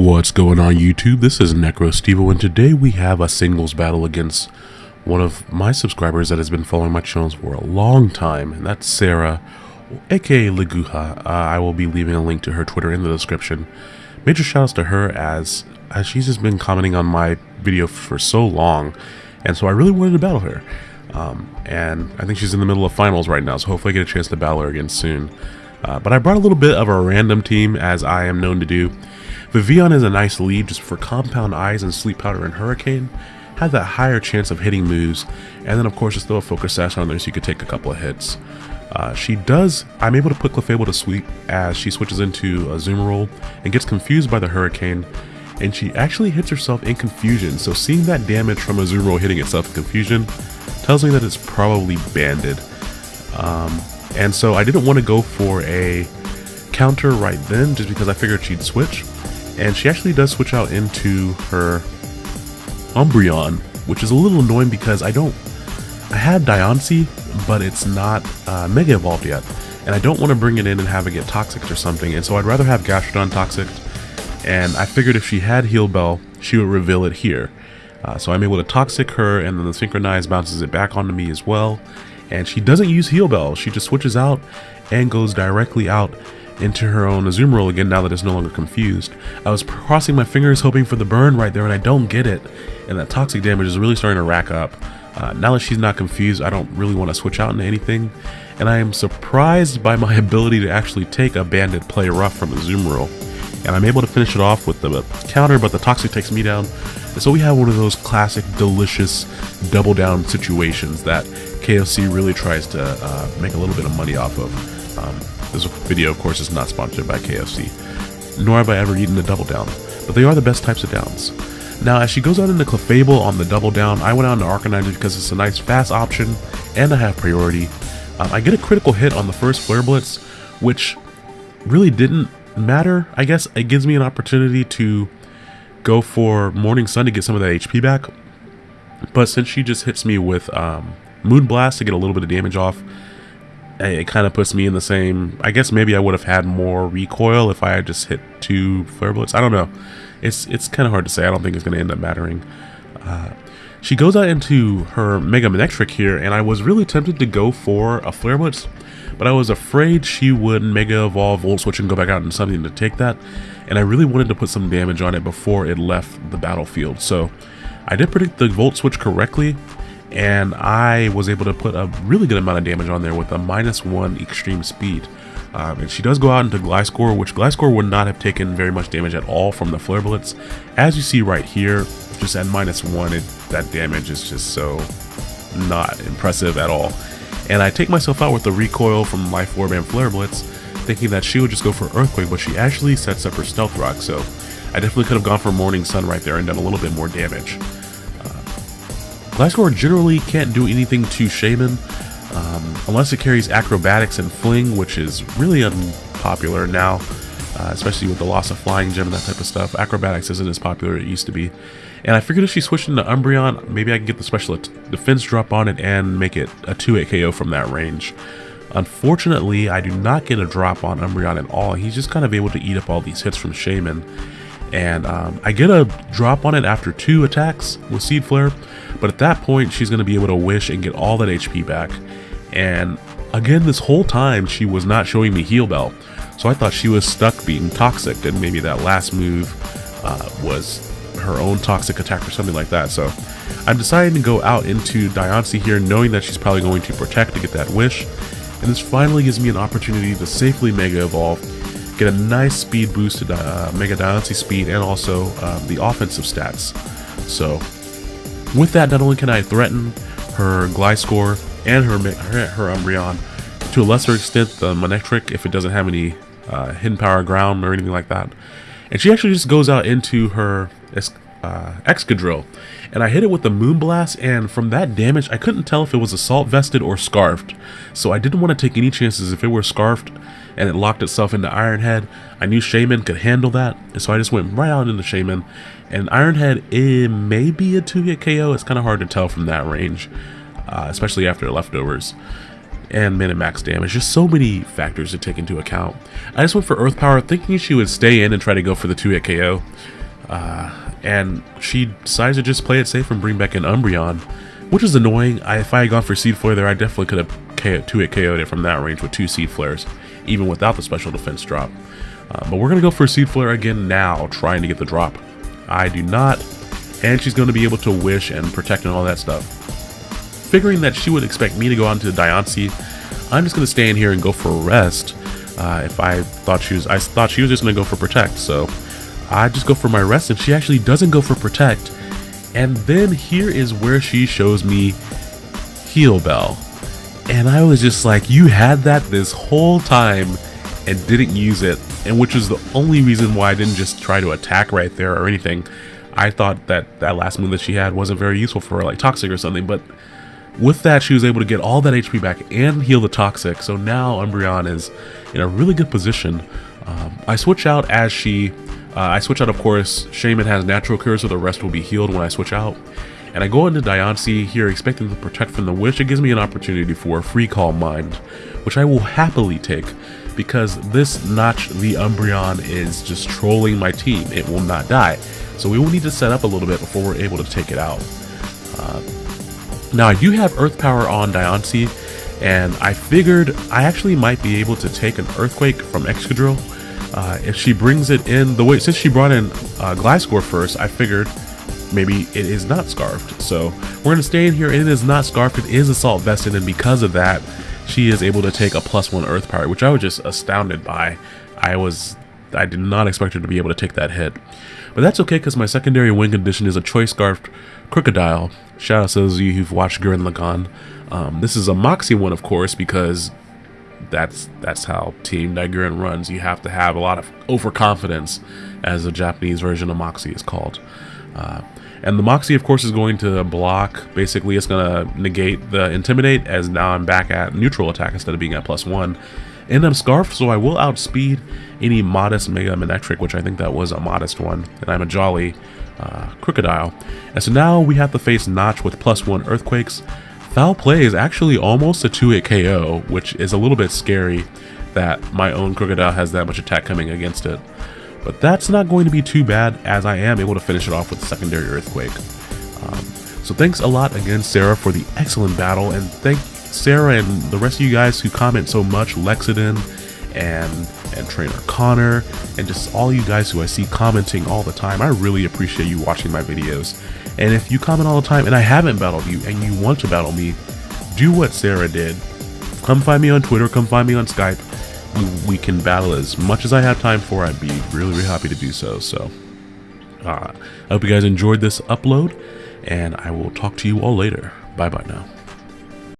What's going on YouTube? This is NecroStevo and today we have a singles battle against one of my subscribers that has been following my channels for a long time and that's Sarah aka Leguha. Uh, I will be leaving a link to her Twitter in the description. Major shoutouts to her as, as she's just been commenting on my video for so long and so I really wanted to battle her. Um, and I think she's in the middle of finals right now so hopefully I get a chance to battle her again soon. Uh, but I brought a little bit of a random team as I am known to do. Vivillon is a nice lead just for Compound Eyes and Sleep Powder and Hurricane. Had that higher chance of hitting moves, and then of course just throw a Focus Sash on there so you could take a couple of hits. Uh, she does, I'm able to put Clefable to sleep as she switches into a Azumarill and gets confused by the Hurricane, and she actually hits herself in Confusion, so seeing that damage from Azumarill hitting itself in Confusion tells me that it's probably banded. Um, and so I didn't want to go for a counter right then just because I figured she'd switch. And she actually does switch out into her Umbreon, which is a little annoying because I don't... I had Diancie, but it's not uh, Mega Evolved yet. And I don't want to bring it in and have it get Toxic or something, and so I'd rather have Gastrodon Toxic. And I figured if she had Heal Bell, she would reveal it here. Uh, so I'm able to Toxic her, and then the Synchronize bounces it back onto me as well. And she doesn't use Heal Bell, she just switches out and goes directly out into her own Azumarill again now that it's no longer confused. I was crossing my fingers hoping for the burn right there and I don't get it. And that toxic damage is really starting to rack up. Uh, now that she's not confused, I don't really want to switch out into anything. And I am surprised by my ability to actually take a banded Play Rough from Azumarill. And I'm able to finish it off with the counter, but the Toxic takes me down. And so we have one of those classic, delicious double down situations that KFC really tries to uh, make a little bit of money off of. Um, this video, of course, is not sponsored by KFC, nor have I ever eaten a double down, but they are the best types of downs. Now, as she goes out into Clefable on the double down, I went out into Arcanine because it's a nice fast option, and I have priority. Um, I get a critical hit on the first Flare Blitz, which really didn't matter, I guess. It gives me an opportunity to go for Morning Sun to get some of that HP back. But since she just hits me with um, Moon Blast to get a little bit of damage off, it kind of puts me in the same. I guess maybe I would have had more recoil if I had just hit two flare blitz. I don't know. It's it's kind of hard to say. I don't think it's going to end up mattering. Uh, she goes out into her Mega Manectric here, and I was really tempted to go for a Flare Blitz, but I was afraid she would Mega Evolve, Volt Switch, and go back out into something to take that, and I really wanted to put some damage on it before it left the battlefield. So I did predict the Volt Switch correctly, and I was able to put a really good amount of damage on there with a minus one extreme speed. Um, and she does go out into Gliscor, which Gliscor would not have taken very much damage at all from the Flare Blitz. As you see right here, just at minus one, it, that damage is just so not impressive at all. And I take myself out with the recoil from Life Orb and Flare Blitz, thinking that she would just go for Earthquake, but she actually sets up her Stealth Rock, so I definitely could have gone for Morning Sun right there and done a little bit more damage. Gliscor generally can't do anything to Shaymin, um, unless it carries Acrobatics and Fling, which is really unpopular now, uh, especially with the loss of Flying Gem and that type of stuff. Acrobatics isn't as popular as it used to be. And I figured if she switched into Umbreon, maybe I can get the special defense drop on it and make it a 2-8 KO from that range. Unfortunately, I do not get a drop on Umbreon at all. He's just kind of able to eat up all these hits from Shaymin. And um, I get a drop on it after two attacks with Seed Flare, but at that point she's going to be able to wish and get all that HP back. And again, this whole time she was not showing me Heal Bell, so I thought she was stuck being toxic, and maybe that last move uh, was her own toxic attack or something like that. So I'm deciding to go out into Diancie here, knowing that she's probably going to protect to get that wish. And this finally gives me an opportunity to safely Mega Evolve get a nice speed boost to uh, Mega Diancie speed and also um, the offensive stats. So with that, not only can I threaten her Gliscor and her, her, her Umbreon, to a lesser extent the Manectric if it doesn't have any uh, hidden power ground or anything like that. And she actually just goes out into her uh, Excadrill. And I hit it with the Moonblast, and from that damage, I couldn't tell if it was Assault Vested or Scarfed. So I didn't want to take any chances if it were Scarfed and it locked itself into Ironhead. I knew Shaymin could handle that, and so I just went right out into Shaymin. And Ironhead, it may be a 2-hit KO. It's kind of hard to tell from that range, uh, especially after leftovers. and minute max damage. Just so many factors to take into account. I just went for Earth Power thinking she would stay in and try to go for the 2-hit KO. Uh, and she decides to just play it safe and bring back an Umbreon, which is annoying. I, if I had gone for Seed Flare there, I definitely could have 2-hit KO'd it from that range with two Seed Flares, even without the special defense drop. Uh, but we're going to go for Seed Flare again now, trying to get the drop. I do not, and she's going to be able to Wish and Protect and all that stuff. Figuring that she would expect me to go on to Diancie, I'm just going to stay in here and go for a Rest. Uh, if I thought she was, I thought she was just going to go for Protect, so I just go for my Rest, and she actually doesn't go for Protect. And then here is where she shows me Heal Bell. And I was just like, you had that this whole time and didn't use it, and which was the only reason why I didn't just try to attack right there or anything. I thought that that last move that she had wasn't very useful for her, like Toxic or something, but with that she was able to get all that HP back and heal the Toxic, so now Umbreon is in a really good position. Um, I switch out as she, uh, I switch out of course, Shaymin has natural cure so the rest will be healed when I switch out. And I go into Diancie here expecting to protect from the Wish. It gives me an opportunity for a free Calm Mind, which I will happily take because this Notch the Umbreon is just trolling my team. It will not die. So we will need to set up a little bit before we're able to take it out. Uh, now do have Earth Power on Diancie, and I figured I actually might be able to take an Earthquake from Excadrill. Uh, if she brings it in the way, since she brought in uh, Gliscor first, I figured maybe it is not Scarfed. So we're going to stay in here, it is not Scarfed, it is Assault Vested, and because of that, she is able to take a plus one Earth Power, which I was just astounded by. I was, I did not expect her to be able to take that hit. But that's okay because my secondary win condition is a Choice Scarfed Krookodile. Shout out to those of you who've watched Gurren Lagann. Um, this is a Moxie one, of course, because that's that's how Team Nigerian runs. You have to have a lot of overconfidence, as the Japanese version of Moxie is called. Uh, and the Moxie, of course, is going to block. Basically, it's going to negate the Intimidate, as now I'm back at neutral attack instead of being at plus one. And I'm Scarf, so I will outspeed any modest Mega Manectric, which I think that was a modest one. And I'm a Jolly uh, Krookodile. And so now we have to face Notch with plus one Earthquakes. Foul Play is actually almost a 2-hit KO, which is a little bit scary that my own Krookodile has that much attack coming against it. But that's not going to be too bad as I am able to finish it off with secondary Earthquake. Um, so thanks a lot again, Sarah, for the excellent battle, and thank Sarah and the rest of you guys who comment so much, Lexidon and and Trainer Connor, and just all you guys who I see commenting all the time. I really appreciate you watching my videos. And if you comment all the time and I haven't battled you and you want to battle me, do what Sarah did. Come find me on Twitter, come find me on Skype, we can battle as much as I have time for. I'd be really, really happy to do so. So, uh, I hope you guys enjoyed this upload, and I will talk to you all later. Bye bye now.